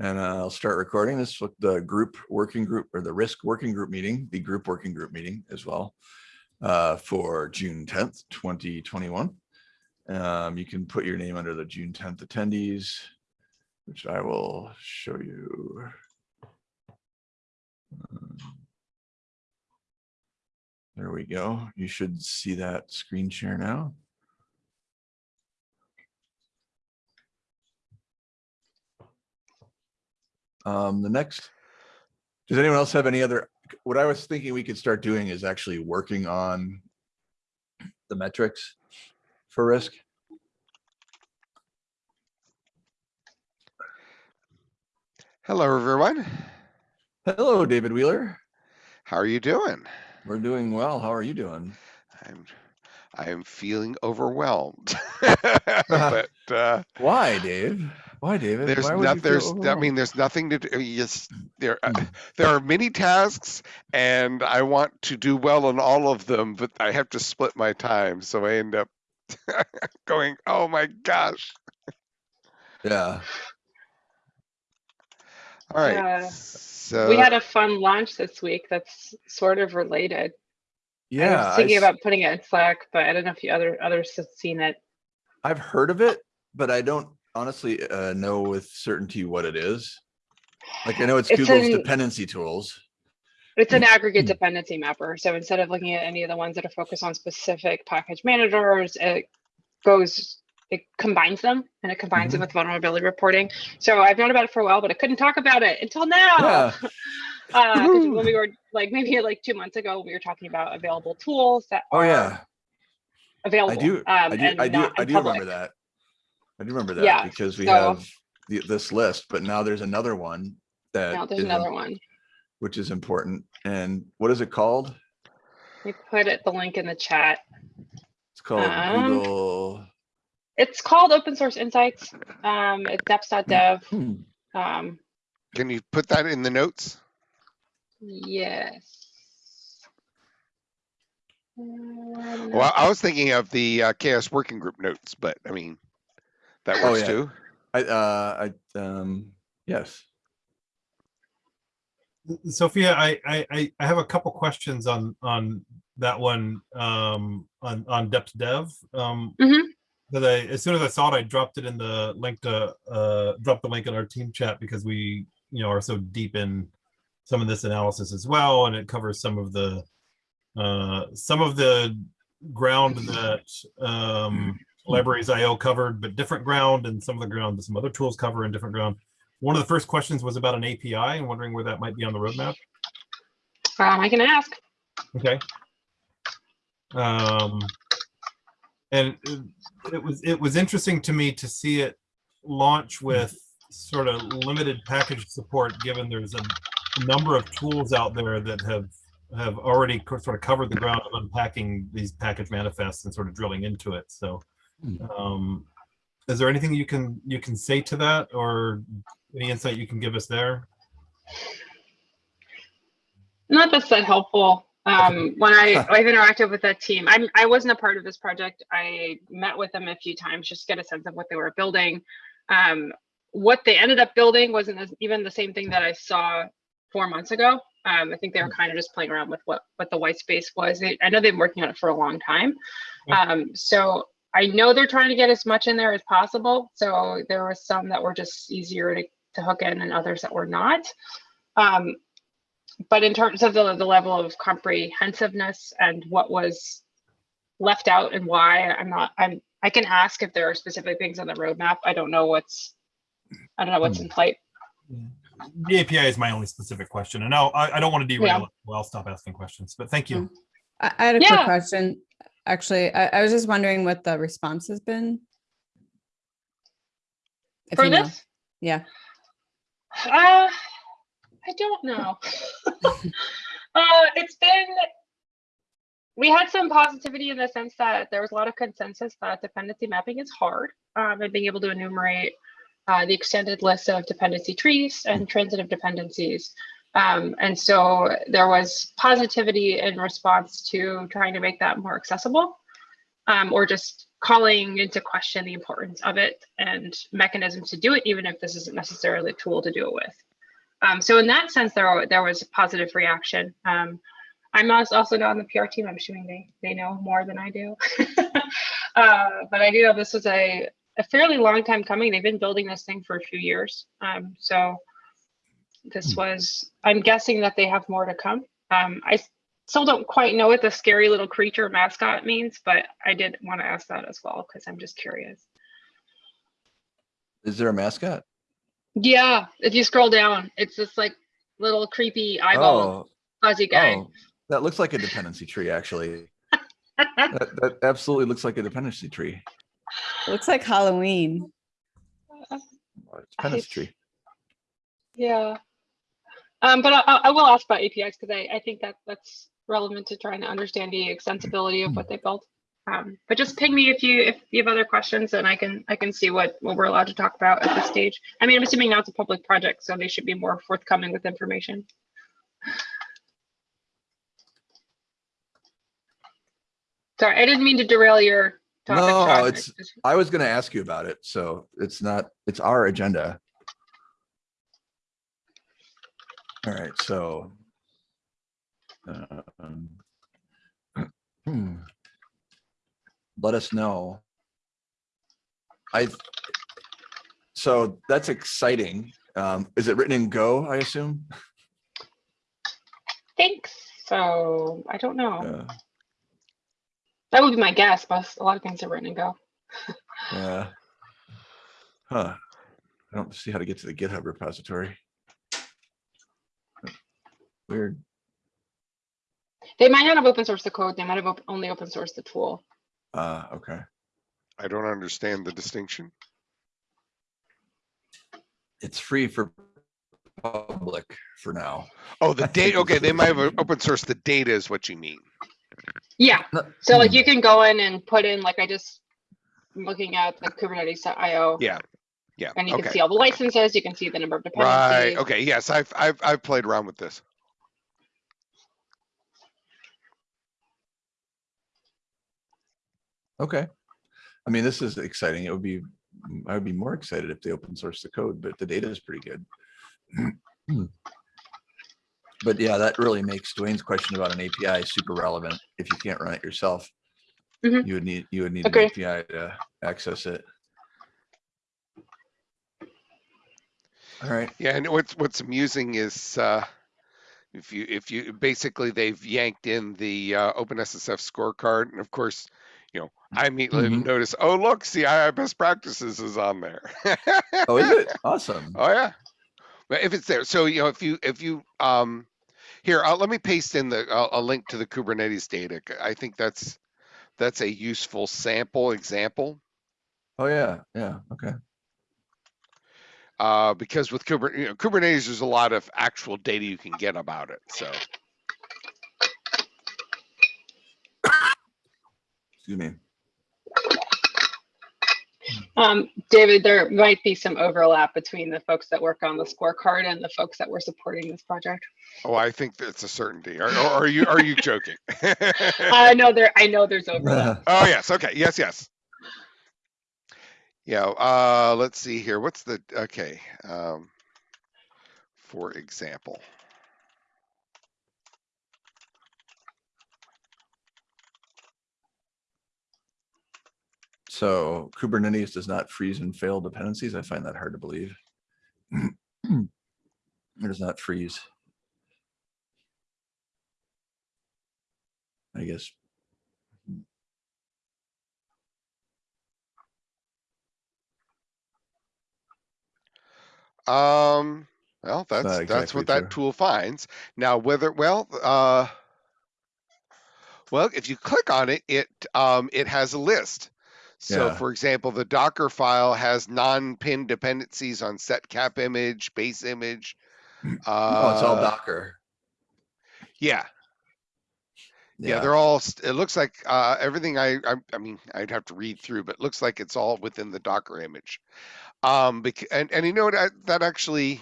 And uh, I'll start recording this with the group working group or the risk working group meeting, the group working group meeting as well uh, for June 10th, 2021. Um, you can put your name under the June 10th attendees, which I will show you. Um, There we go. You should see that screen share now. Um, the next, does anyone else have any other, what I was thinking we could start doing is actually working on the metrics for risk. Hello, everyone. Hello, David Wheeler. How are you doing? We're doing well. How are you doing? I'm I am feeling overwhelmed. but uh, Why, Dave? Why, David? there's Why not there's I mean there's nothing to do. you Just there uh, Hmm. there are many tasks and I want to do well on all of them, but I have to split my time, so I end up going, "Oh my gosh." Yeah. All right. Yeah. So we had a fun launch this week that's sort of related. Yeah. I was thinking s- about putting it in Slack, but I don't know if you other others have seen it. I've heard of it, but I don't honestly uh, know with certainty what it is. Like I know it's It's Google's an- dependency tools. It's an aggregate Hmm. dependency mapper. So instead of looking at any of the ones that are focused on specific package managers, it goes, it combines them and it combines Mhm. them with vulnerability reporting. So I've known about it for a while, but I couldn't talk about it until now. Yeah. Uh, when we were like maybe like two months ago, we were talking about available tools that Oh yeah. available. I do. um, I do. I do. I do public. remember that. I do remember that Yeah, because we so- have the, this list, but now there's another one that Now there's is another one. which is important. And what is it called? We put it the link in the chat. It's called Um, Google. It's called Open Source Insights. Um, it's deps.dev. Hmm. Um, can you put that in the notes? yes. Um, Well, I was thinking of the uh, CHAOSS working group notes, but I mean that Oh, works yeah. too. I uh I um yes. Sophia, I, I, I- I have a couple questions on, on that one, um, on, on deps.dev. Um, Mhm. that I, as soon as I saw it, I dropped it in the link to, uh, drop the link in our team chat because we, you know, are so deep in some of this analysis as well, and it covers some of the, uh, some of the ground that, um, Libraries.io covered, but different ground, and some of the ground that some other tools cover in different ground. One of the first questions was about an API and wondering where that might be on the roadmap. Um, I can ask. Okay. Um, and it- it was, it was interesting to me to see it launch with sort of limited package support, given there's a number of tools out there that have, have already sort of covered the ground of unpacking these package manifests and sort of drilling into it. So, Hmm. Um, is there anything you can, you can say to that or any insight you can give us there? Not that's that helpful. Um, when I, I've interacted with that team, I'm, I wasn't a part of this project. I met with them a few times just to get a sense of what they were building. Um, what they ended up building wasn't even the same thing that I saw four months ago. Um, I think they were kind of just playing around with what, what the white space was. They, I know they've been working on it for a long time. Um, so I know they're trying to get as much in there as possible. So there were some that were just easier to, to hook in and others that were not. Um, but in terms of the, the level of comprehensiveness and what was left out and why, I'm not, I'm, I can ask if there are specific things on the roadmap. I don't know what's, I don't know what's in flight. The API is my only specific question, and I'll, I, I don't want to derail Yeah. it. Well, I'll stop asking questions, but thank you. I, I had a Yeah. quick question. Actually, I, I was just wondering what the response has been. If For you know. this, Yeah. uh, I don't know. uh, it's been, we had some positivity in the sense that there was a lot of consensus that dependency mapping is hard um, and being able to enumerate uh, the extended list of dependency trees and transitive dependencies. Um, and so there was positivity in response to trying to make that more accessible um, or just calling into question the importance of it and mechanisms to do it, even if this isn't necessarily a tool to do it with. Um, so in that sense, there there was a positive reaction. Um, I'm also not on the PR team. I'm assuming they they know more than I do. uh, but I do know this was a a fairly long time coming. They've been building this thing for a few years. Um, so this was. I'm guessing that they have more to come. Um, I s- still don't quite know what the scary little creature mascot means, but I did want to ask that as well because I'm just curious. Is there a mascot? Yeah, if you scroll down, it's this like little creepy eyeball Oh, fuzzy guy. oh, that looks like a dependency tree, actually. That, that absolutely looks like a dependency tree. Looks like Halloween. It's a dependency tree. Yeah. Um, but I, I will ask about APIs because I, I think that that's relevant to trying to understand the extensibility of what they built. Um, but just ping me if you if you have other questions and I can I can see what what we're allowed to talk about at this stage. I mean, I'm assuming now it's a public project, so they should be more forthcoming with information. Sorry, I didn't mean to derail your topic. No, Sean. It's- I was gonna ask you about it, so it's not, it's our agenda. All right, so. um, hmm. Let us know. I. So that's exciting. Um, is it written in Go, I assume? Thanks. So I don't know. Yeah, That would be my guess, but a lot of things are written in Go. yeah. Huh. I don't see how to get to the GitHub repository. Weird. They might not have open sourced the code. They might have op- only open sourced the tool. Uh, okay. I don't understand the distinction. It's free for public for now. Oh, the think data, okay, they might have open source the data is what you mean. Yeah. So like you can go in and put in like I just I'm looking at the Kubernetes.io. Yeah. Yeah, And you can see all the licenses. You can see the number of dependencies. Right, okay, yes, I've, I've, I've played around with this. Okay. I mean, this is exciting. It would be, I would be more excited if they open source the code, but the data is pretty good. But yeah, that really makes Dwayne's question about an API super relevant. If you can't run it yourself, Mhm. you would need, you would need an API to access it. All right. Yeah, and what's, what's amusing is, uh, if you, if you, basically they've yanked in the, uh, OpenSSF scorecard, and of course, you know, I immediately Mhm. notice, oh, look, CII best practices is on there. Oh, is it? Awesome. Oh yeah. But if it's there, so you know, if you if you um, here, uh, let me paste in the uh, a link to the Kubernetes data. I think that's that's a useful sample example. Oh, yeah, yeah, okay. Uh, because with Kuber, you know, Kubernetes, there's a lot of actual data you can get about it. So Excuse me. Um, David, there might be some overlap between the folks that work on the scorecard and the folks that were supporting this project. oh, I think that's a certainty. Are, are you are you joking? I know there. I know there's overlap. Oh yes, okay, yes, yes. Yeah, uh, let's see here. What's the okay? Um, for example, So Kubernetes does not freeze and fail dependencies. I find that hard to believe. It does not freeze. I guess. um, well, that's not that's exactly what that true. tool finds. Now, whether well, uh, well, if you click on it, it um, it has a list. So, Yeah. for example, the Docker file has non-pin dependencies on set cap image, base image. Uh, Oh, it's all Docker. Yeah, Yeah, they're all, it looks like, uh, everything I, I, I mean, I'd have to read through, but it looks like it's all within the Docker image. Um, and, and you know what, I- that actually,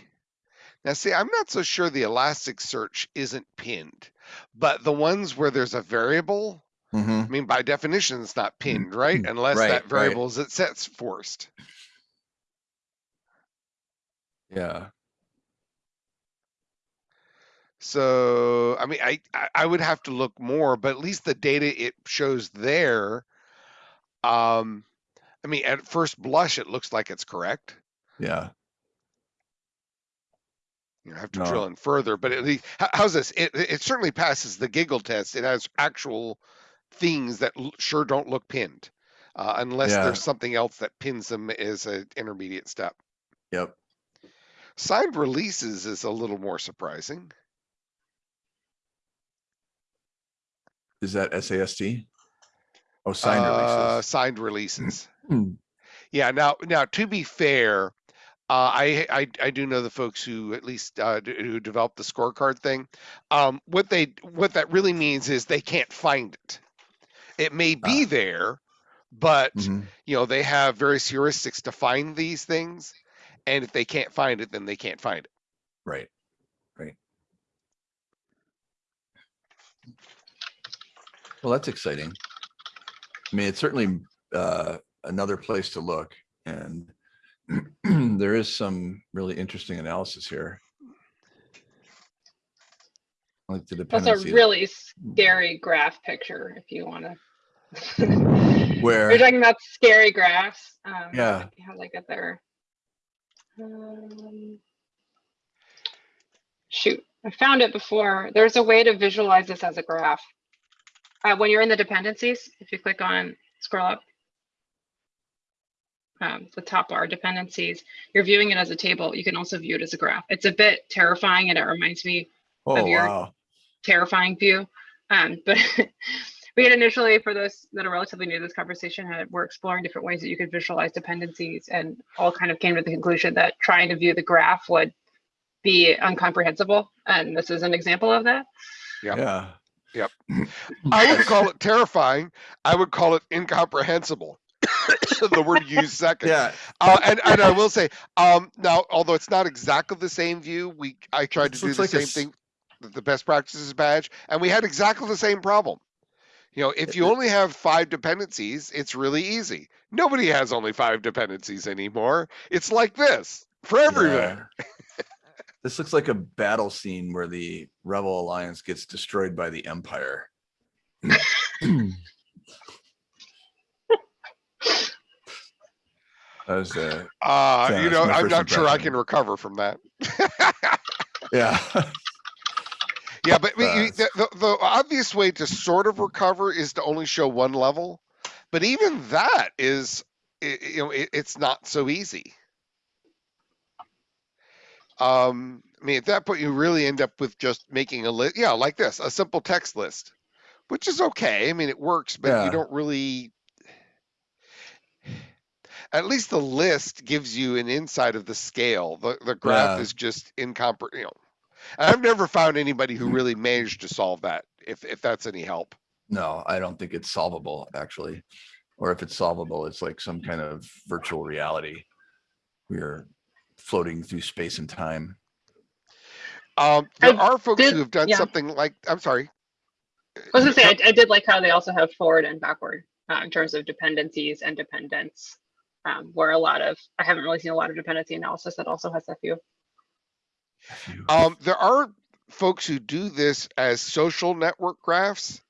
now see, I'm not so sure the Elasticsearch isn't pinned, but the ones where there's a variable, Mhm. I mean, by definition, it's not pinned, right? Unless Right, that right. variable is it sets forced. Yeah, So, I mean, I, I I would have to look more, but at least the data it shows there. Um, I mean, at first blush, it looks like it's correct. yeah, You have to No. drill in further, but at least how, how's this? It it certainly passes the giggle test. It has actual things that l- sure don't look pinned, uh, unless Yeah. there's something else that pins them as an intermediate step. yep. Signed releases is a little more surprising. Is that SAST? Oh, signed Uh, releases. signed releases. Hmm. Yeah. Now, now to be fair, uh, I, I I do know the folks who at least uh, who developed the scorecard thing. Um, what they what that really means is they can't find it. It may be Ah. there, but Mhm. you know they have various heuristics to find these things, and if they can't find it, then they can't find it. Right, right. Well, that's exciting. I mean, it's certainly uh, another place to look and there is some really interesting analysis here. Like the That's a really scary graph picture if you want to. Where? We're talking about scary graphs. Um, Yeah. How did I get there? Um, shoot, I found it before. There's a way to visualize this as a graph. Uh, when you're in the dependencies, if you click on scroll up, um, the top bar dependencies, you're viewing it as a table. You can also view it as a graph. It's a bit terrifying and it reminds me Oh, your- wow. terrifying view. Um, but we had initially, for those that are relatively new to this conversation, had, we're exploring different ways that you could visualize dependencies and all kind of came to the conclusion that trying to view the graph would be incomprehensible. And this is an example of that. Yeah. Yeah. I wouldn't call it terrifying. I would call it incomprehensible. the word used second. Yeah. Uh, and, and I will say, um, now, although it's not exactly the same view, we I tried This to do the like same thing, the best practices badge, and we had exactly the same problem. You know, if you only have five dependencies, it's really easy. Nobody has only five dependencies anymore. It's like this for everyone. Yeah. This looks like a battle scene where the Rebel Alliance gets destroyed by the Empire. That was uh Uh, you know, I'm not sure I can recover from that. yeah. Yeah, but I mean, you- Uh, the, the, the obvious way to sort of recover is to only show one level, but even that is, you know, it, it's not so easy. Um, I mean, at that point, you really end up with just making a list, yeah, like this, a simple text list, which is okay. I mean, it works, but Yeah. you don't really. At least the list gives you an insight of the scale. The the graph Yeah. is just incompre, you know. And I've never found anybody who really managed to solve that. If if that's any help. No, I don't think it's solvable, actually. Or if it's solvable, it's like some kind of virtual reality. We're floating through space and time. Um, I there are folks did- who have done yeah. something like. I'm sorry. I was gonna say, I, I did like how they also have forward and backward uh, in terms of dependencies and dependents, um, where a lot of, I haven't really seen a lot of dependency analysis that also has that view. Um, there are folks who do this as social network graphs.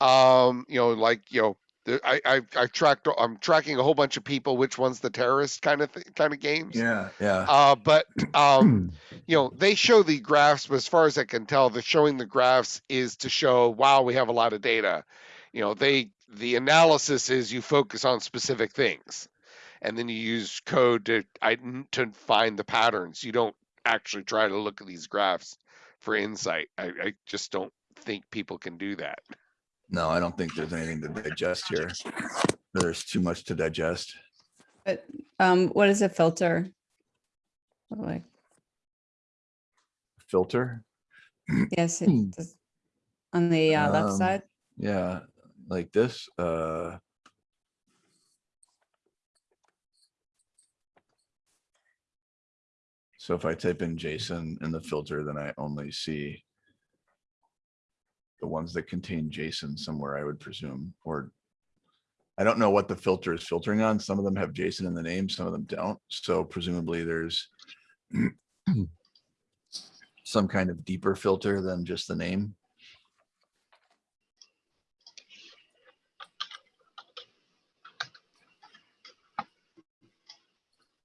Um, you know, like you know, the, I I I tracked. I'm tracking a whole bunch of people. Which one's the terrorist kind of kind of games. Yeah, yeah. Uh, but um, you know, they show the graphs, but as far as I can tell, the showing the graphs is to show, wow, we have a lot of data. You know, they the analysis is you focus on specific things, and then you use code to I, to find the patterns. You don't actually try to look at these graphs for insight. I, I just don't think people can do that. No, I don't think there's anything to digest here. There's too much to digest. But um, what is a filter? Like, Filter, yes, it Hmm. on the uh, left Um, side. yeah, like this, uh. So if I type in JSON in the filter, then I only see the ones that contain JSON somewhere, I would presume, or I don't know what the filter is filtering on. Some of them have JSON in the name, some of them don't. So presumably there's some kind of deeper filter than just the name.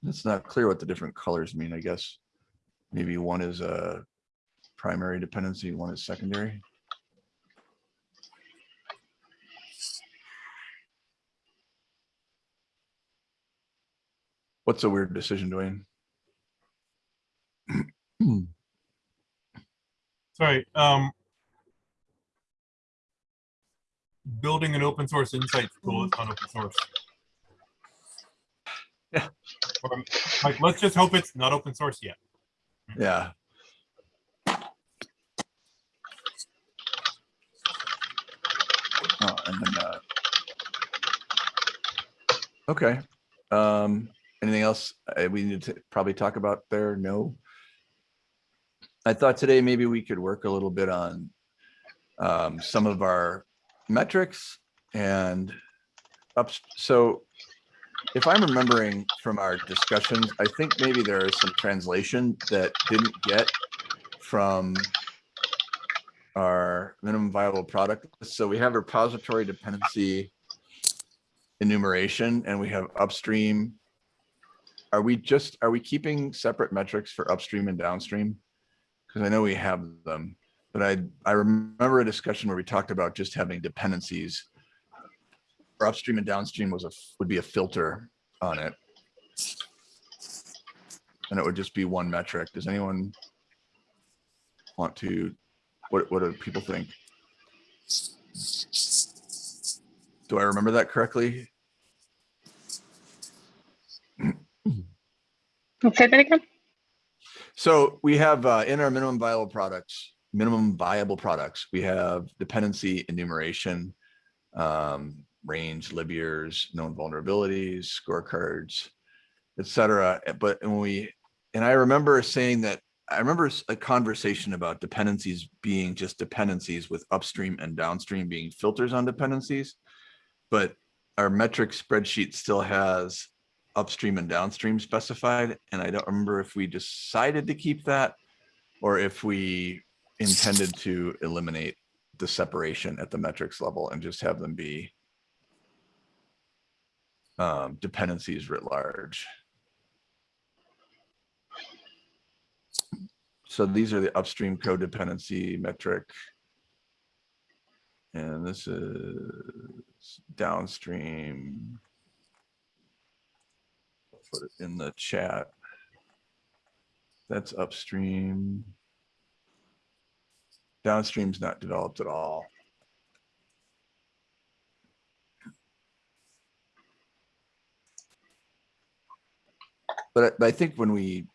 It's not clear what the different colors mean, I guess. Maybe one is a primary dependency, one is secondary. What's a weird decision, Dwayne? Sorry, um. Building an open source insights tool is not open source. Yeah. Um, Like, let's just hope it's not open source yet. Yeah. Oh, and then, uh, Okay, um, anything else uh, we need to probably talk about there? No. I thought today maybe we could work a little bit on um, some of our metrics and ups, so if I'm remembering from our discussions, I think maybe there is some translation that didn't get from our minimum viable product. So we have repository dependency enumeration and we have upstream. Are we just, are we keeping separate metrics for upstream and downstream? Because I know we have them, but I, I remember a discussion where we talked about just having dependencies for upstream and downstream was a, would be a filter on it. And it would just be one metric. Does anyone want to, what, what do people think? Do I remember that correctly? Say that again? So we have uh, in our minimum viable products, minimum viable products, we have dependency enumeration, um, range, libyears, known vulnerabilities, scorecards, et cetera. Eh, But when we, and I remember saying that, I remember a conversation about dependencies being just dependencies with upstream and downstream being filters on dependencies. But our metric spreadsheet still has upstream and downstream specified. And I don't remember if we decided to keep that or if we intended to eliminate the separation at the metrics level and just have them be um, dependencies writ large. So these are the upstream codependency metric. And this is downstream. Put it in the chat. That's upstream. Downstream's not developed at all. But I, but I think when we,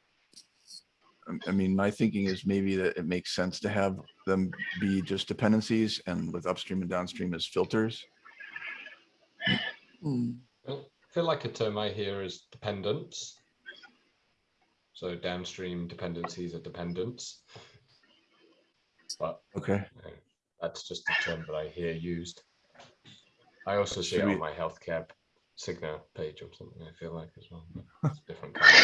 I mean, my thinking is maybe that it makes sense to have them be just dependencies and with upstream and downstream as filters. Hmm, I feel like a term I hear is dependence. So downstream dependencies are dependents. But Okay, you know, that's just a term that I hear used. I also see Should it on my healthcare Cigna page or something, I feel like as well. but it's different kind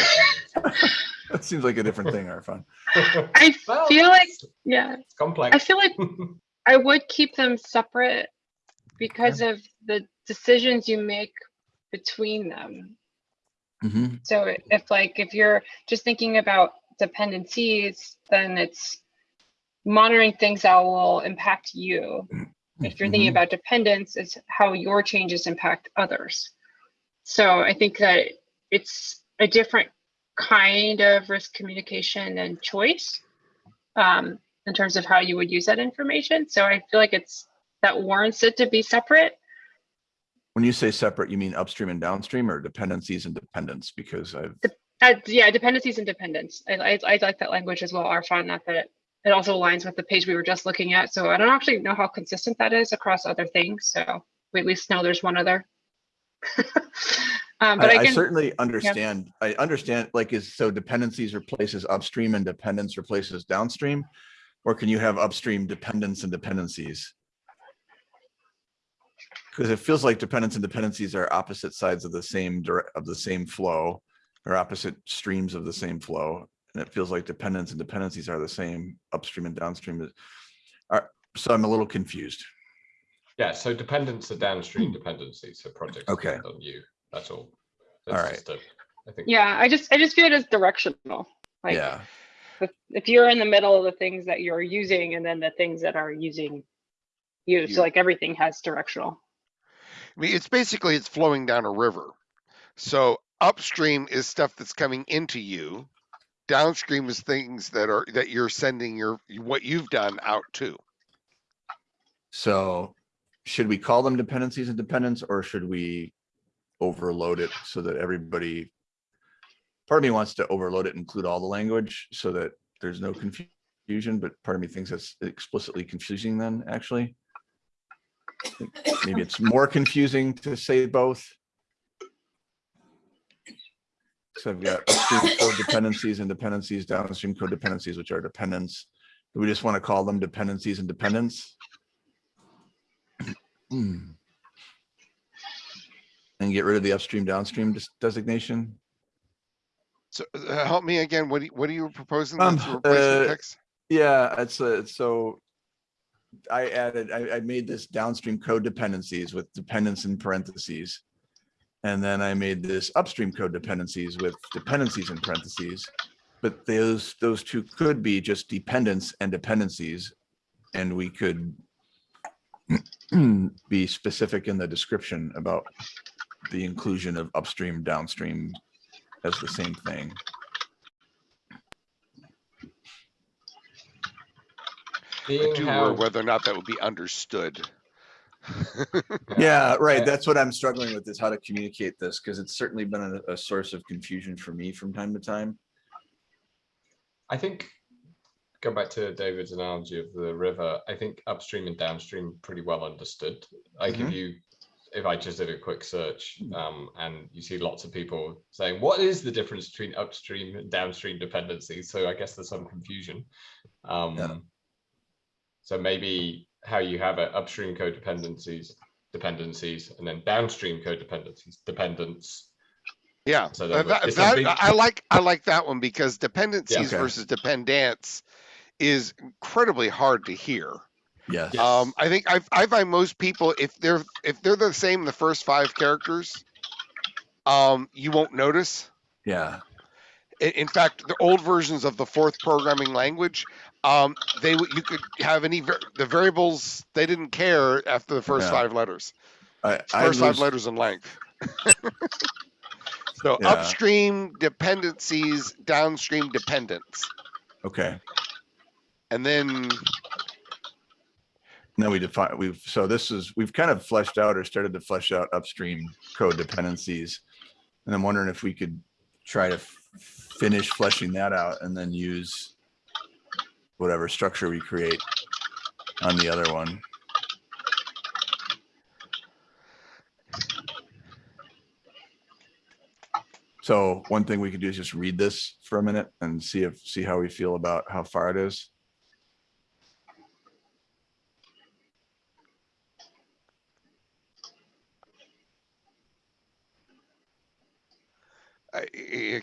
of that seems like a different thing, Arfon. thing. I Well, feel like, yeah, It's complex. I feel like I would keep them separate because of the decisions you make between them. Mhm. So if like, if you're just thinking about dependencies, then it's monitoring things that will impact you. If you're thinking Mhm. about dependence, it's how your changes impact others. So I think that it's a different kind of risk communication and choice um, in terms of how you would use that information. So I feel like it's that warrants it to be separate. When you say separate, you mean upstream and downstream or dependencies and dependence? Because I've, Uh, yeah, dependencies and dependence. I, I, I like that language as well, Arfon, not that it, it also aligns with the page we were just looking at. So I don't actually know how consistent that is across other things. So we at least know there's one other. um, but I, I, I certainly understand, I understand, like, is, so dependencies replaces upstream and dependence replaces downstream. Or can you have upstream dependence and dependencies? Because it feels like dependence and dependencies are opposite sides of the same of the same flow or opposite streams of the same flow. And it feels like dependence and dependencies are the same upstream and downstream. Are, so I'm a little confused. Yeah, so dependents are downstream dependencies, so projects Hmm. Okay. depend on you, that's all. All That's right. just a- I think. Yeah, I just, I just view it as directional. Like, Yeah, if, if you're in the middle of the things that you're using and then the things that are using you, You. so like everything has directional. I mean, it's basically it's flowing down a river. So upstream is stuff that's coming into you. Downstream is things that are that you're sending your what you've done out to. so should we call them dependencies and dependents or should we overload it so that everybody part of me wants to overload it, include all the language so that there's no confusion, but part of me thinks that's explicitly confusing then, actually. Maybe it's more confusing to say both. So I've got upstream codependencies and dependencies, downstream codependencies, which are dependents. Do we just want to call them dependencies and dependents? Hmm. And get rid of the upstream downstream designation? So uh, help me again. What do you, what are you proposing? Um, the replacement uh, text? Yeah, it's a, so. I added, I, I made this downstream code dependencies with dependents in parentheses. And then I made this upstream code dependencies with dependencies in parentheses. But those, those two could be just dependents and dependencies. And we could be specific in the description about the inclusion of upstream, downstream as the same thing. I do how, whether or not that would be understood. Yeah, right. That's what I'm struggling with is how to communicate this because it's certainly been a, a source of confusion for me from time to time. I think, go back to David's analogy of the river, I think upstream and downstream pretty well understood. Like if Mhm. you, if I just did a quick search, Mm. um, and you see lots of people saying, what is the difference between upstream and downstream dependencies? So I guess there's some confusion. Um, so maybe how you have it, upstream codependencies, dependencies, and then downstream codependencies, dependents. Yeah, So that, that- that- it's a that- big- I like I like that one because dependencies Okay. versus dependence is incredibly hard to hear. Yes. Yeah. Um, I think I I find most people if they're if they're the same the first five characters, um, you won't notice. Yeah. In, in fact, the old versions of the Forth programming language, um, they you could have any the variables they didn't care after the first Yeah. five letters, I, I first five letters in length. so Yeah. upstream dependencies, downstream dependents, okay. And then Then we define, we've, so this is, we've kind of fleshed out or started to flesh out upstream code dependencies. And I'm wondering if we could try to finish fleshing that out and then use whatever structure we create on the other one. So one thing we could do is just read this for a minute and see if, see how we feel about how far it is.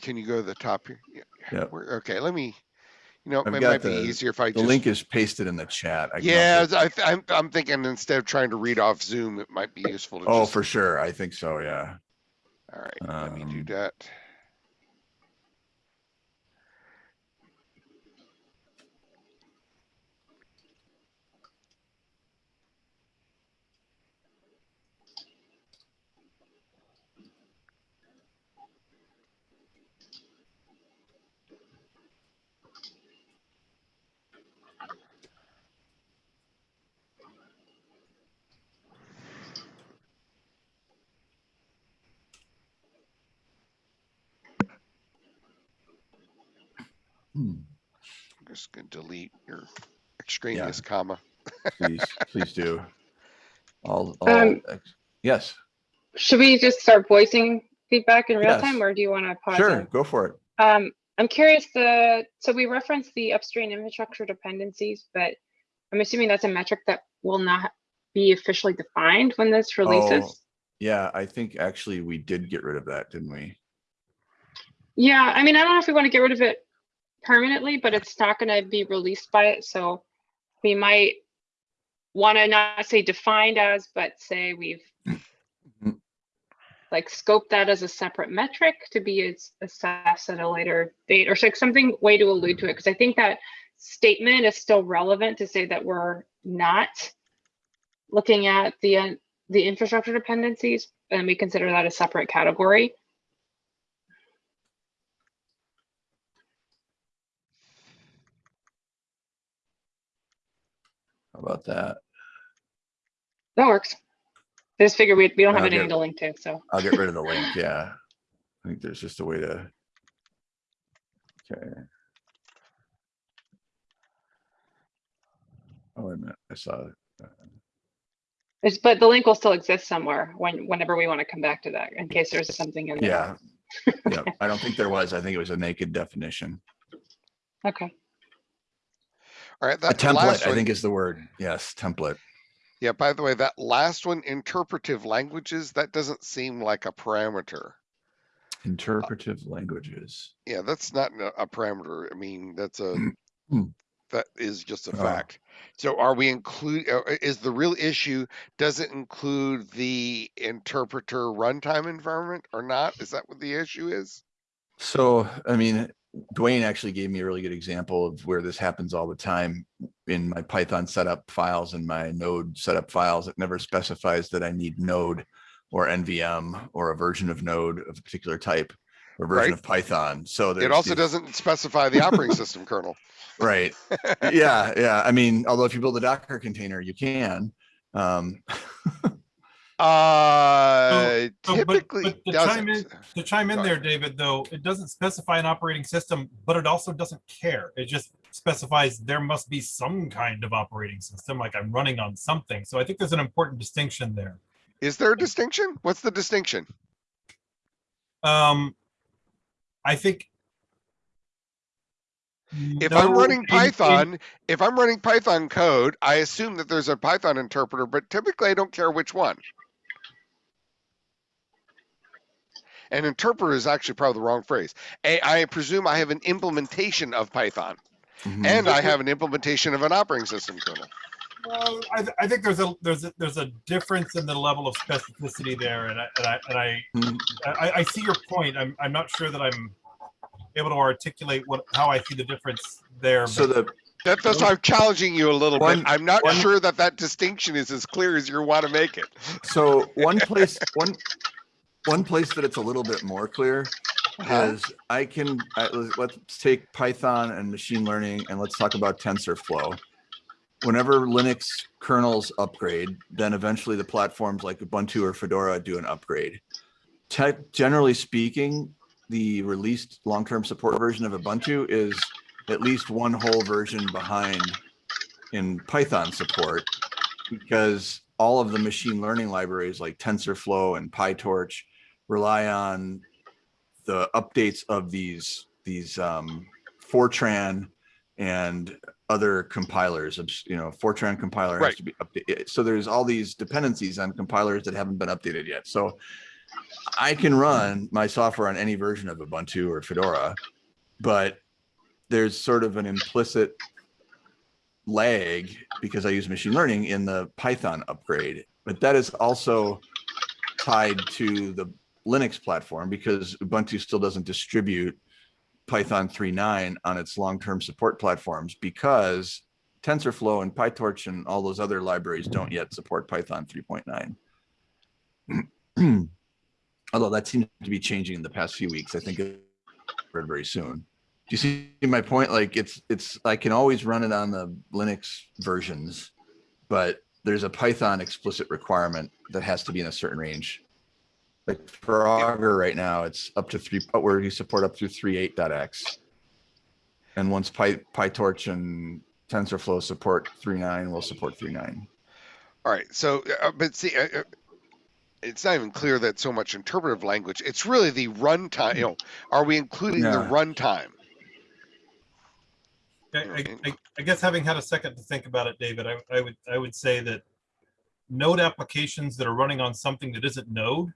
Can you go to the top here? Yeah. Okay, let me. You know, I've it might be easier if I The just. link is pasted in the chat. I Yeah, I, th- I'm, I'm thinking instead of trying to read off Zoom, it might be useful to Oh, just. for sure. I think so, yeah. All right, let me do Um, that. Hmm, I'm just gonna delete your extraneous comma. Please, please do. All, all, Um, yes, Should we just start voicing feedback in real Yes. time or do you want to pause? sure, and- go for it. Um, I'm curious, the, so we referenced the upstream infrastructure dependencies, but I'm assuming that's a metric that will not be officially defined when this Oh, releases. Yeah, I think actually we did get rid of that, didn't we? Yeah, I mean, I don't know if we want to get rid of it permanently, but it's not gonna be released by it, so we might want to not say defined as, but say we've Mhm. like scope that as a separate metric to be assessed at a later date or so- something way to allude to it, because I think that statement is still relevant to say that we're not looking at the, uh, the infrastructure dependencies, and we consider that a separate category. About that? That works. I just figure we, we don't have Okay. anything to link to, so. I'll get rid of the link, yeah. I think there's just a way to. Okay. Oh, wait a minute, I saw, it. It's, but the link will still exist somewhere when, whenever we want to come back to that, in case there's something in there. yeah. Yeah, I don't think there was, I think it was a naked definition. Okay, All right, A that last template, I think is the word, yes, template. yeah, by the way, that last one, interpretive languages, that doesn't seem like a parameter. Interpretive languages. Yeah, that's not a a parameter. I mean, that's a, that is just a Oh. fact. So are we include, uh, uh, is the real issue, does it include the interpreter runtime environment or not? Is that what the issue is? So, I mean, Dwayne actually gave me a really good example of where this happens all the time in my Python setup files and my node setup files. It never specifies that I need node or NVM or a version of node of a particular type or version Right. of Python. So It also these- doesn't specify the operating system kernel. Right. Yeah, yeah. I mean, although if you build a Docker container, you can. Um, Uh, so, but- typically but to chime in- To chime in Go there. David, though, it doesn't specify an operating system, but it also doesn't care. It just specifies there must be some kind of operating system, like I'm running on something. So I think there's an important distinction there. Is there a distinction? What's the distinction? Um, I think. If I'm running in- in- Python, if I'm running Python code, I assume that there's a Python interpreter, but typically I don't care which one. An interpreter is actually probably the wrong phrase. A- I presume I have an implementation of Python mhm. and I have an implementation of an operating system kernel. Well, I, th- I think there's a there's a, there's a difference in the level of specificity there, and I and I and I, Mhm. I, I see your point. I'm I'm not sure that I'm able to articulate what how I see the difference there. So the, That, that's why I'm challenging you a little One- bit. I'm not one- sure that that distinction is as clear as you want to make it. so one place, one, one place that it's a little bit more clear Uh-huh. is I can, I, let's- take Python and machine learning and let's talk about TensorFlow. Whenever Linux kernels upgrade, then eventually the platforms like Ubuntu or Fedora do an upgrade. Te- generally speaking, the released long-term support version of Ubuntu is at least one whole version behind in Python support because all of the machine learning libraries like TensorFlow and PyTorch rely on the updates of these these um, Fortran and other compilers. You know, Fortran compiler has to be updated. So there's all these dependencies on compilers that haven't been updated yet. So I can run my software on any version of Ubuntu or Fedora, but there's sort of an implicit lag because I use machine learning in the Python upgrade. But that is also tied to the Linux platform because Ubuntu still doesn't distribute Python 3.9 on its long-term support platforms because TensorFlow and PyTorch and all those other libraries don't yet support Python 3.9. Although that seems to be changing in the past few weeks. I think very soon. Do you see my point? Like it's, it's, I can always run it on the Linux versions, but there's a Python explicit requirement that has to be in a certain range. Like for Augur right now, it's up to three, but where you support up through three eight dot X. And once Py, PyTorch and TensorFlow support three nine, we'll support three nine. All right. So, uh, but see, uh, uh, it's not even clear that so much interpretive language. It's really the runtime. You know, are we including the runtime? I, I, I- I guess having had a second to think about it, David, I, I would, I would say that node applications that are running on something that isn't node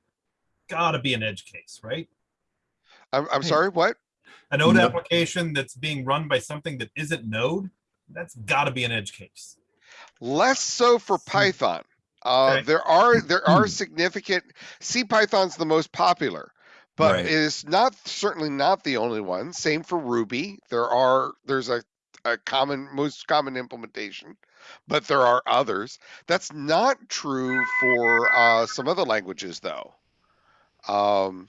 gotta be an edge case, right? I'm, I'm Hey. sorry, what? A node No. application that's being run by something that isn't node, that's gotta be an edge case. Less so for Python. Uh, Okay. there are, there are significant, CPython's the most popular. But Right. it is not, certainly not the only one. Same for Ruby. There are, there's a, a common, most common implementation, but there are others. That's not true for, uh, some other languages though. Um,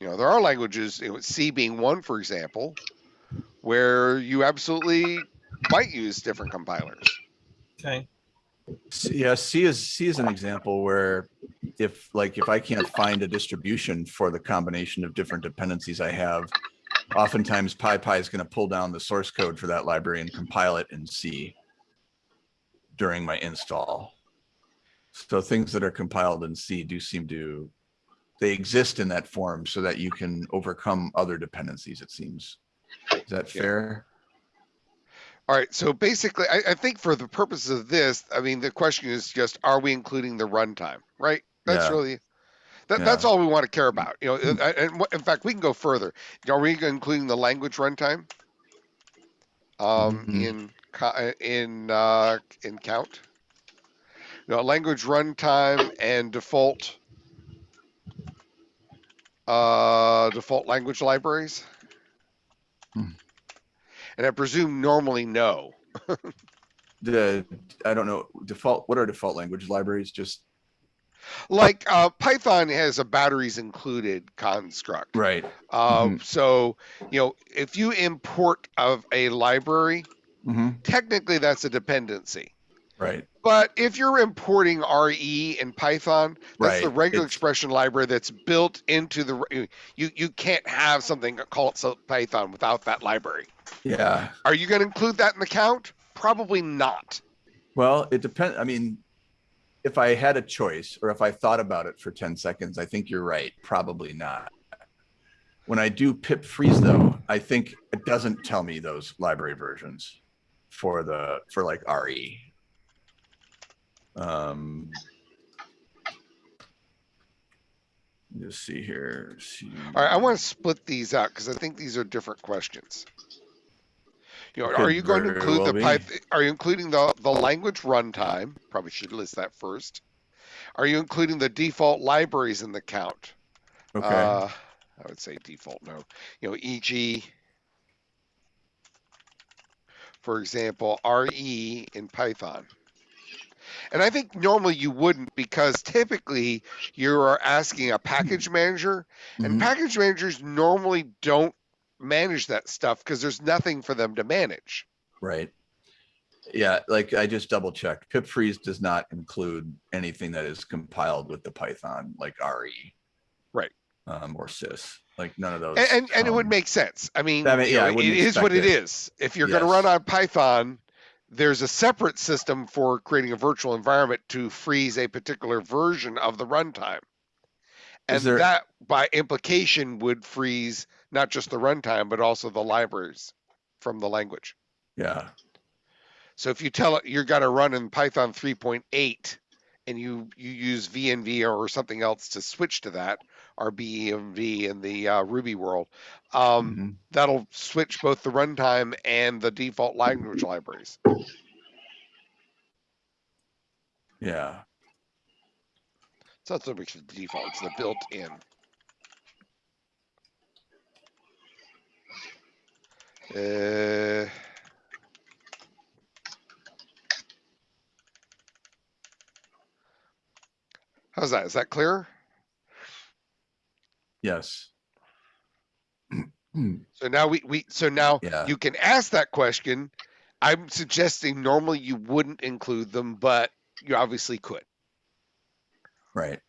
you know, there are languages, you know, C being one, for example, where you absolutely might use different compilers. Okay, S- Yeah, C is, C is an example where if, like, if I can't find a distribution for the combination of different dependencies I have, oftentimes PyPy is going to pull down the source code for that library and compile it in C during my install. So things that are compiled in C do seem to, they exist in that form so that you can overcome other dependencies, it seems. Is that Yeah. fair? All right, so basically, I, I think for the purposes of this, I mean, the question is just, are we including the runtime, right? That's Yeah. really, that, that's all we want to care about, you know, and, and in fact, we can go further. Are we including the language runtime? Um, Mhm. in, uh, in, uh, in count? You know, language runtime and default, uh, default language libraries? Hmm. And I presume normally no. The, I don't know, default, what are default language libraries? Just, like uh, Python has a batteries included construct. right, Uh, Mhm. So you know, if you import of a library, hmm technically that's a dependency. Right. But if you're importing RE in Python, that's the regular it's- expression library that's built into the. You you can't have something called so- Python without that library. Yeah, Are you going to include that in the count? Probably not. well, it depends, I mean, if I had a choice or if I thought about it for ten seconds, I think you're right, probably not. When I do pip freeze though, I think it doesn't tell me those library versions for the, for like RE. Um. Just see here. see. All right, I want to split these out because I think these are different questions. You know, are you going to include well the be. Python? Are you including the the language runtime? Probably should list that first. Are you including the default libraries in the count? Okay, Uh, I would say default no. You know, e.g., for example, RE in Python. And I think normally you wouldn't because typically you are asking a package manager and Mhm. package managers normally don't manage that stuff because there's nothing for them to manage. Right. Yeah, like I just double checked. Pip freeze does not include anything that is compiled with the Python like RE. Right. Um, or sys, like none of those. And, and, and it would make sense. I mean, may- you yeah, I know, it wouldn't what it it. is. If you're going to run on Python, there's a separate system for creating a virtual environment to freeze a particular version of the runtime. And there- that, by implication, would freeze not just the runtime, but also the libraries from the language. Yeah, So if you tell it you're going to run in Python 3.8 and you you use VENV or something else to switch to that, or RBENV in the uh, Ruby world, um, mhm. that'll switch both the runtime and the default language libraries. yeah. It's not so much the default; it's the built-in. Uh, how's that? Is that clear? Yes. So now we, we so now Yeah. you can ask that question. I'm suggesting normally you wouldn't include them, but you obviously could. Right.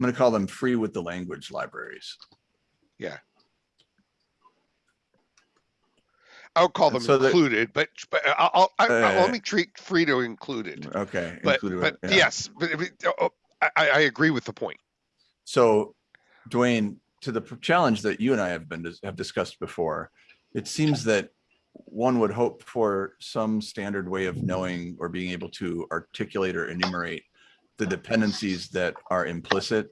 I'm gonna call them free with the language libraries. Yeah. I would call them so included, but, but I'll, I'll, I- I'll- Uh, let me treat Frito included. Okay. But, included but yeah. yes, but, oh, I, I I agree with the point. So Duane, to the challenge that you and I have been, have discussed before, it seems that one would hope for some standard way of knowing or being able to articulate or enumerate the dependencies that are implicit.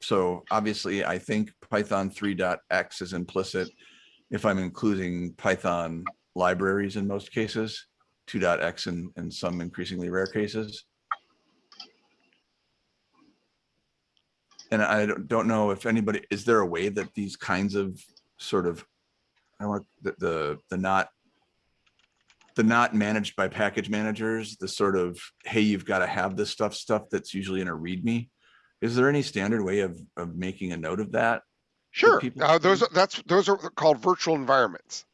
So obviously, I think Python 3.x is implicit if I'm including Python libraries in most cases, 2.x in, in some increasingly rare cases. And I don't, know if anybody, is there a way that these kinds of sort of, I want, the, the, the not, the not managed by package managers, the sort of, hey, you've got to have this stuff, stuff that's usually in a README. Is there any standard way of, of making a note of that? Sure, uh, those, are that's, those are called virtual environments.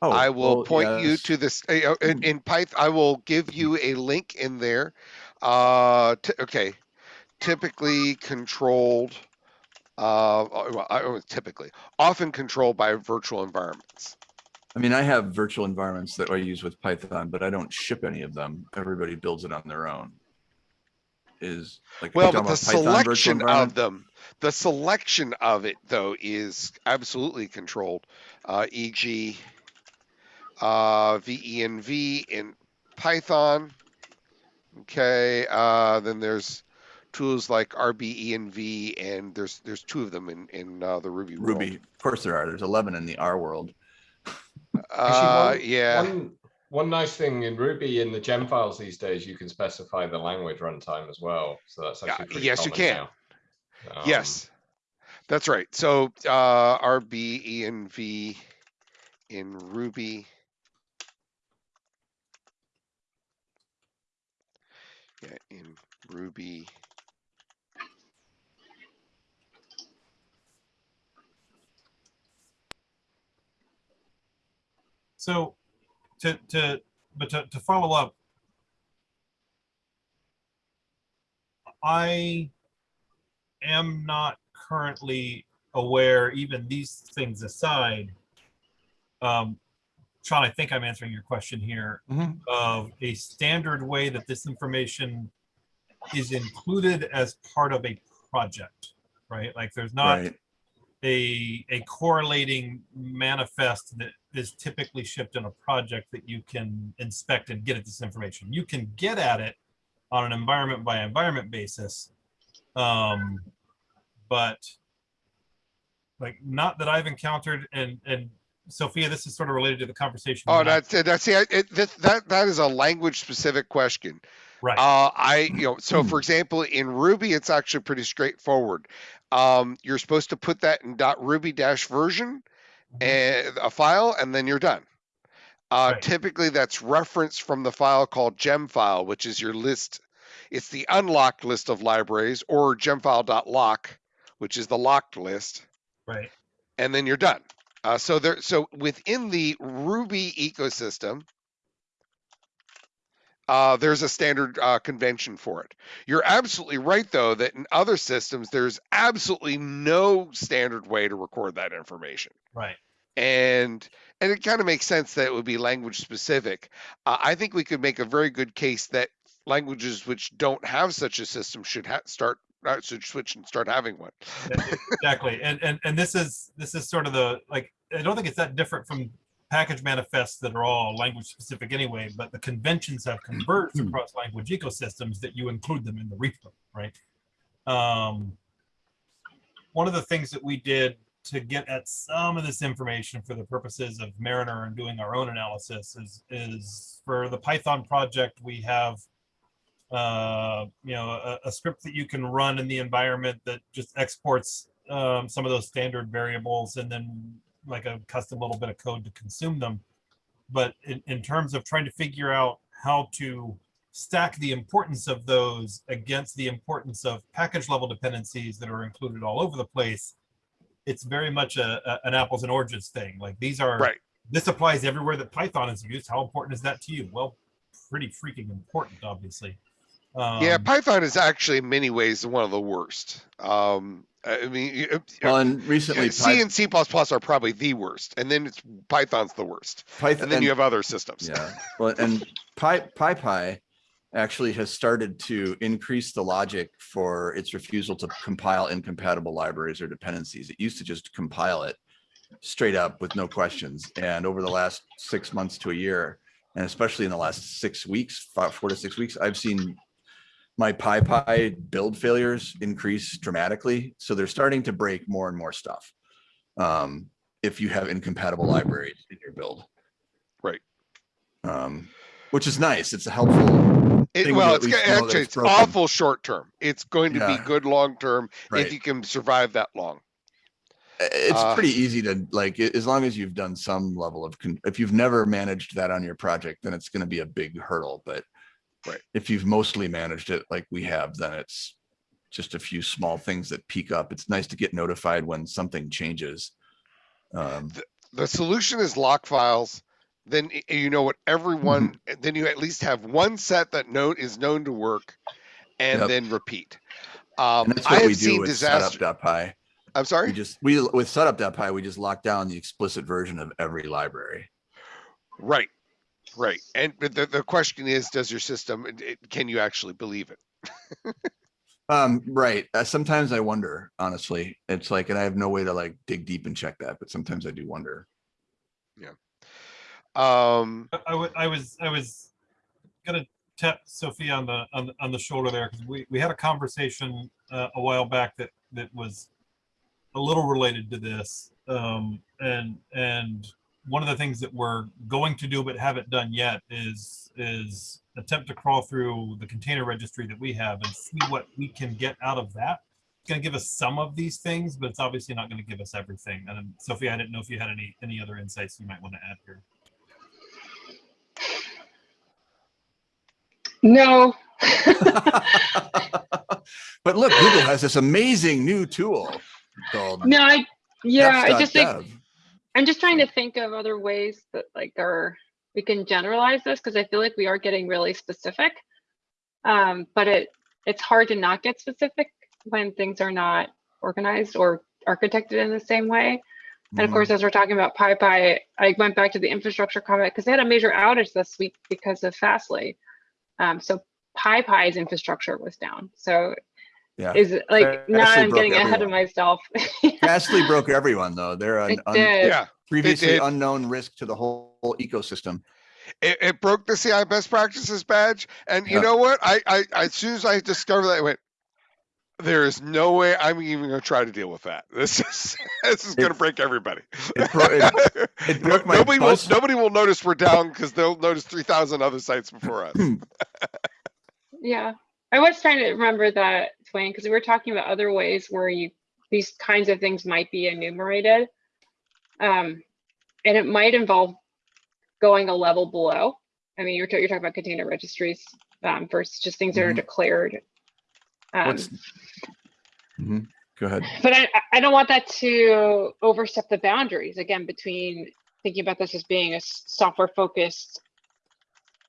Oh, I will well, point you to this, uh, in, in Python, I will give you a link in there. Uh, okay, typically controlled, uh, uh, well, I, oh, typically, often controlled by virtual environments. I mean, I have virtual environments that I use with Python, but I don't ship any of them. Everybody builds it on their own. Is like. Well, but the Python selection of them, the selection of it though is absolutely controlled. Uh, e.g. Uh, VENV in Python. Okay, uh, then there's tools like RBENV and there's, there's two of them in, in, uh, the Ruby world. Ruby, of course there are. There's 11 in the R world. Uh, one- yeah, One, one nice thing in Ruby in the gem files these days, you can specify the language runtime as well. So that's actually pretty yes, you can. Um, yes. That's right. So, uh, RBENV in Ruby. Yeah, in Ruby. So to, to, but to, to follow up, I am not currently aware, even these things aside. Um, Sean, I think I'm answering your question here Mhm. of a standard way that this information is included as part of a project, right? Like there's not Right. A, a correlating manifest that is typically shipped in a project that you can inspect and get at this information. You can get at it on an environment by environment basis. Um, but like not that I've encountered and, and Sophia, this is sort of related to the conversation. Oh, that's, that's, see, I- it, that, that, that is a language specific question. Right. Uh, I, you know, so for example, in Ruby, it's actually pretty straightforward. Um, you're supposed to put that in .ruby dash version and a file, and then you're done. Uh, Right. typically that's referenced from the file called gem file, which is your list. It's the unlocked list of libraries or gemfile.lock, which is the locked list Right. and then you're done. Uh, so there, so within the Ruby ecosystem, uh, there's a standard uh, convention for it. You're absolutely right, though, that in other systems, there's absolutely no standard way to record that information, Right. and and it kind of makes sense that it would be language specific. Uh, I think we could make a very good case that languages which don't have such a system should start uh, should switch and start having one. exactly and and and this is this is sort of the like i don't think it's that different from package manifests that are all language specific anyway but the conventions have converged across language ecosystems that you include them in the repo right? Um one of the things that we did to get at some of this information for the purposes of mariner and doing our own analysis is is for the python project we have uh, you know, a, a script that you can run in the environment that just exports um, some of those standard variables and then like a custom little bit of code to consume them. But in, in terms of trying to figure out how to stack the importance of those against the importance of package level dependencies that are included all over the place, it's very much a, a- an apples and oranges thing. Like these are, Right. this applies everywhere that Python is used. How important is that to you? Well, pretty freaking important, obviously. Yeah, Um, Python is actually in many ways one of the worst. Um, I I mean, you- Well, and recently C Py- and C are probably the worst, and then it's Python's the worst, Python, and then you have other systems. Yeah, well, and Pi, PyPy actually has started to increase the logic for its refusal to compile incompatible libraries or dependencies. It used to just compile it straight up with no questions. And over the last six months to a year, and especially in the last six weeks, five, four to six weeks, I've seen my PyPy build failures increase dramatically. So they're starting to break more and more stuff. Um, if you have incompatible libraries in your build. Right. Um, which is nice. It's a helpful. It, well, it's at least go- know that actually it's broken. awful short term. It's going to Yeah. be good long term Right. if you can survive that long. It's Uh, pretty easy to like, as long as you've done some level of, con- if you've never managed that on your project, then it's gonna be a big hurdle, but. Right. If you've mostly managed it like we have, then it's just a few small things that peak up. It's nice to get notified when something changes. Um, The solution is lock files. Then you know what everyone. Mm-hmm. Then you at least have one set that known is known to work, and Yep. then repeat. Um, and that's I what have we do seen with disaster. setup.py. I'm sorry. We just, we, with setup.py, we just lock down the explicit version of every library. Right, right. And but the the question is, does your system? it- it- Can you actually believe it? Um, right. Uh, sometimes I wonder, honestly, it's like, and I have no way to like dig deep and check that, but sometimes I do wonder. Yeah. Um, I, I I was I was gonna tap Sophia on the on the, on the shoulder there because we, we had a conversation uh, a while back that that was a little related to this um, and and one of the things that we're going to do but haven't done yet is is attempt to crawl through the container registry that we have and see what we can get out of that. It's going to give us some of these things, but it's obviously not going to give us everything. And Sophia, I didn't know if you had any any other insights you might want to add here. No. But look, Google has this amazing new tool called. No, I, yeah, I just think, Dev. I'm just trying to think of other ways that like are, we can generalize this because I feel like we are getting really specific. Um, but it, it's hard to not get specific when things are not organized or architected in the same way. And of course, as we're talking about PyPI, I went back to the infrastructure comment because they had a major outage this week because of Fastly. Um, so PyPI's infrastructure was down. So Yeah. is it like now Fastly I'm broke getting ahead of myself. Fastly broke everyone though. They're an un- yeah, previously did. unknown risk to the whole whole ecosystem. it, it broke the CI best practices badge, and you Yeah. know what? I, I, I as soon as I discovered that, I went, "There is no way I'm even going to try to deal with that. This is this is going to break everybody. It, bro- it, it broke my nobody will nobody will notice we're down because they'll notice three thousand other sites before us. Yeah, I was trying to remember that, Duane, because we were talking about other ways where you, these kinds of things might be enumerated. Um, and it might involve going a level below. I mean, you're, you're talking about container registries um, versus just things that are Mhm. declared. Um? Mhm. Go ahead. but I, I- I don't want that to overstep the boundaries again between thinking about this as being a software focused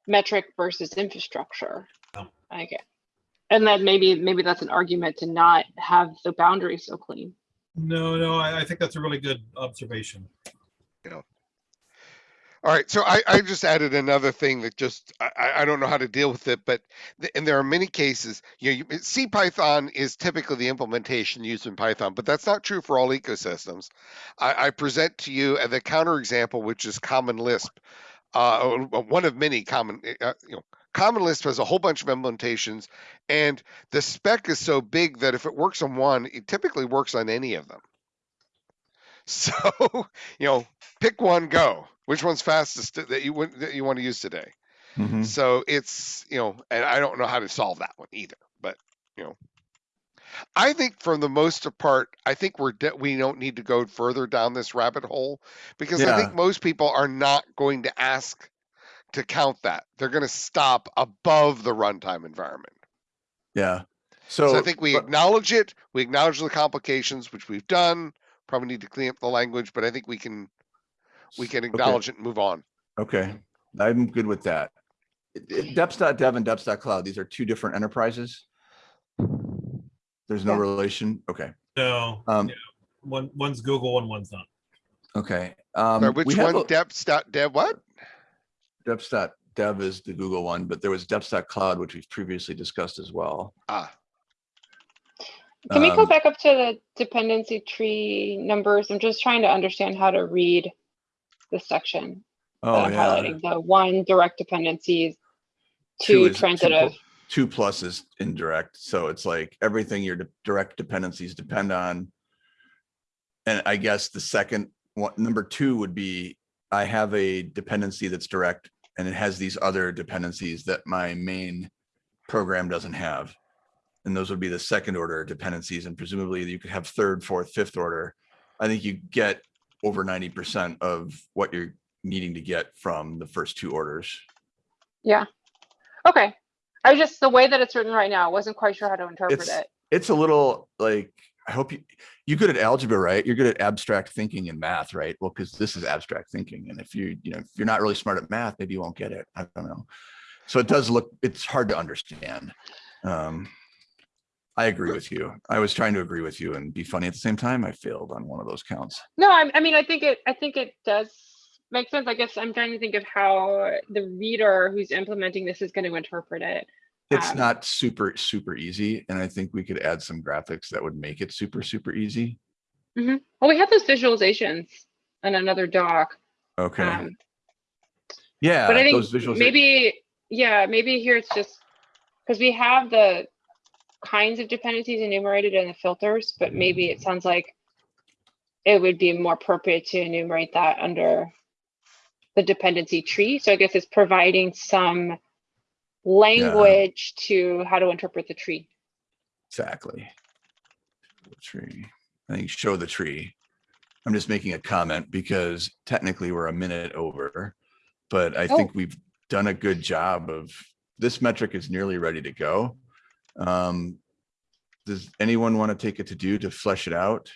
metric versus infrastructure. Oh. Okay. And then maybe maybe that's an argument to not have the boundaries so clean. No, no, I, I think that's a really good observation. You know. All right, so I, I just added another thing that just I, I- I don't know how to deal with it, but th- and there are many cases. You know, you, CPython is typically the implementation used in Python, but that's not true for all ecosystems. I, I present to you uh, the counterexample, which is Common Lisp, uh, uh, one of many common. Uh, you know, Common Lisp has a whole bunch of implementations, and the spec is so big that if it works on one, it typically works on any of them. So, you know, pick one, go. Which one's fastest that you that you want to use today? Mhm. So it's you know, and I don't know how to solve that one either. But you know, I think for the most part, I think we're de- we don't need to go further down this rabbit hole because I think most people are not going to ask to count that. They're going to stop above the runtime environment. Yeah. So, So, I think we but- acknowledge it. We acknowledge the complications, which we've done. Probably need to clean up the language, but I think we can we can Okay. acknowledge it and move on. Okay, I'm good with that. it- it- Deps.dev and Deps.cloud, these are two different enterprises. There's no Yeah. relation, okay, No, um, yeah. one, one's Google and one's not. okay. Sorry, Um, which we have one? a- Deps dev what? Deps.dev is the Google one, but there was Deps.cloud, which we've previously discussed as well. Ah, Can we go Um, back up to the dependency tree numbers? I'm just trying to understand how to read this section. Oh, I'm yeah, highlighting. The one direct dependencies, Two two is- two pl- transitive. two pluses indirect, so it's like everything your de- direct dependencies depend on. And I guess the second one, number two would be, I have a dependency that's direct and it has these other dependencies that my main program doesn't have. And those would be the second order dependencies and presumably you could have third, fourth, fifth order. I think you get over ninety percent of what you're needing to get from the first two orders. Yeah. Okay. I was just, the way that it's written right now, I wasn't quite sure how to interpret It's- it. it's a little like I hope you you're good at algebra, right? You're good at abstract thinking and math, right? Well, because this is abstract thinking, and if you you know if you're not really smart at math, maybe you won't get it. I don't know. So it does look it's hard to understand. Um, I agree with you. I was trying to agree with you and be funny at the same time. I failed on one of those counts. No, I, I mean, I think it, I think it does make sense. I guess I'm trying to think of how the reader who's implementing this is going to interpret it. It's Um, not super super easy, and I think we could add some graphics that would make it super super easy. Well, we have those visualizations in another doc. Okay. Um, yeah. but I think maybe, yeah, maybe here it's just because we have the kinds of dependencies enumerated in the filters, but maybe it sounds like it would be more appropriate to enumerate that under the dependency tree. So I guess it's providing some language to how to interpret the tree. Exactly. The Tree. I think show the tree. I'm just making a comment because technically we're a minute over. But I Oh. think we've done a good job of, this metric is nearly ready to go. Um, Does anyone want to take it to do to flesh it out?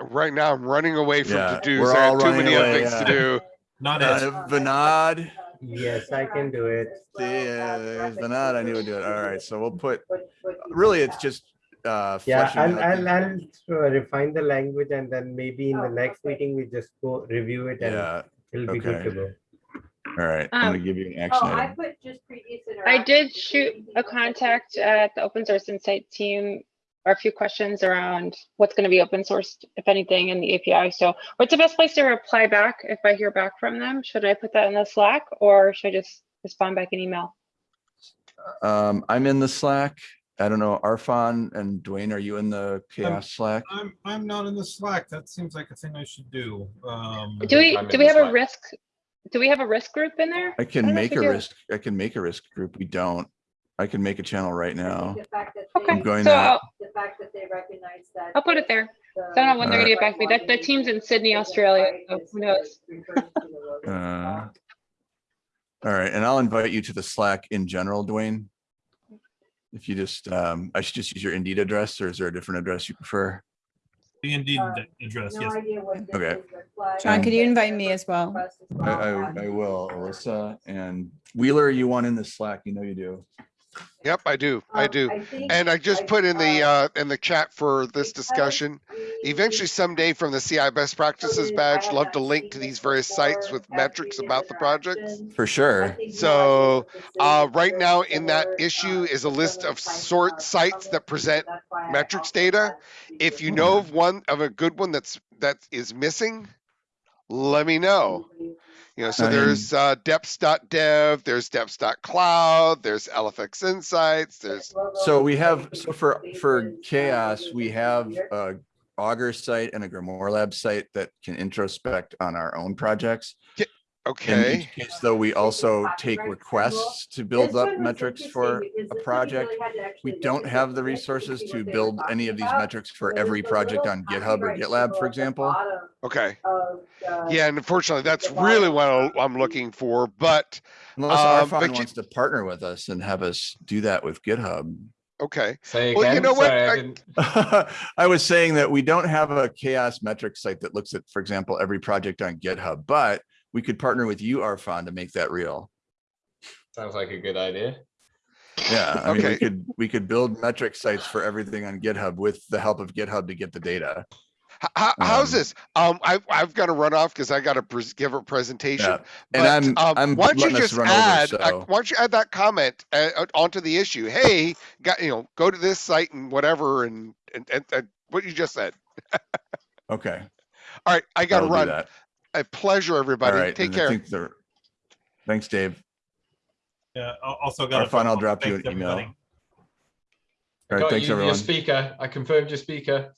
right now I'm running away from Yeah, to dos. we're I have too running many other away, things to do. Not Uh, it. Vinod, Yes, I can do it. see, uh, there's Vinod, I knew would do it. All right, so we'll put, really, it's just uh Yeah, I'll, I'll, I'll uh, refine the language and then maybe in the next meeting, we just go review it and Yeah, it'll be good to go. all right, I'm gonna Um, give you an action Oh, I put just previous. I did shoot a contact at the open source insight team or a few questions around what's going to be open sourced, if anything, in the API. So what's the best place to reply back if I hear back from them? Should I put that in the Slack or should I just respond back in email? Um, I'm in the Slack. I don't know, Arfon and Duane, are you in the CHAOSS Slack? I'm, I'm not in the Slack. That seems like a thing I should do. Um, Do we, I'm do we the have a risk? Do we have a risk group in there? I I can don't make a do. risk, I can make a risk group. We don't. I can make a channel right now. The fact that Okay, going so to- I'll, the fact that they recognize that. I'll put it there. the- I don't know when they're gonna get back to me. That, the the team's in Sydney, Australia, so who knows? is referring to the logo. Uh, All right, and I'll invite you to the Slack in general, Duane. If you just, um, I should just use your Indeed address or is there a different address you prefer? The Indeed Uh, address, No yes. idea what Okay. is, but flag- John, could you invite me as well? I, well. I, I will, Alyssa and Wheeler, you want in the Slack? You know you do. Yep, I do. I Um, do. think And I just I- put in the, uh, uh, in the chat for this discussion. Eventually someday from the CI best practices badge, love to link to these various sites with metrics about the projects. For sure. So, idea what this is, Uh, right now in that issue uh, is a list of sort sites that present that's why I metrics data. If you know of one, of a good one that's, that is missing, let me know. You know, so I mean- there's uh, deps.dev, there's deps.cloud, there's LFX Insights, there's, So we have, so for, for CHAOSS, we have a Augur site and a GrimoireLab site that can introspect on our own projects. In okay. each case, though, we also take requests to build up metrics for a project. We don't have the resources to build any of these metrics for every project on GitHub or GitLab, for example. Okay. Yeah, and unfortunately, that's really what I- I'm looking for, but, Unless Um, but wants to partner with us and have us do that with GitHub. okay. Say Well, you know what? sorry, I I- I was saying that we don't have a CHAOSS metric site that looks at, for example, every project on GitHub, but we could partner with you, Arfon, to make that real. Sounds like a good idea. Yeah, I mean, we could, we could build metric sites for everything on GitHub with the help of GitHub to get the data. How, how's Um, this? Um, I, I've got to run off because I got to pres give a presentation. Yeah, and But, I'm- um, I'm why don't you just run over, add, uh, why don't you add that comment uh, onto the issue? Hey, got, you know, go to this site and whatever, and, and, and, and what you just said. Okay. All right, I got to will do run. That. A pleasure, everybody. right. Take and care. think they're- Thanks, Dave. Yeah, also got. Arfon, I'll drop you Thanks, an email. everybody. All right, Got thanks, you, everyone. Your speaker, I confirmed your speaker.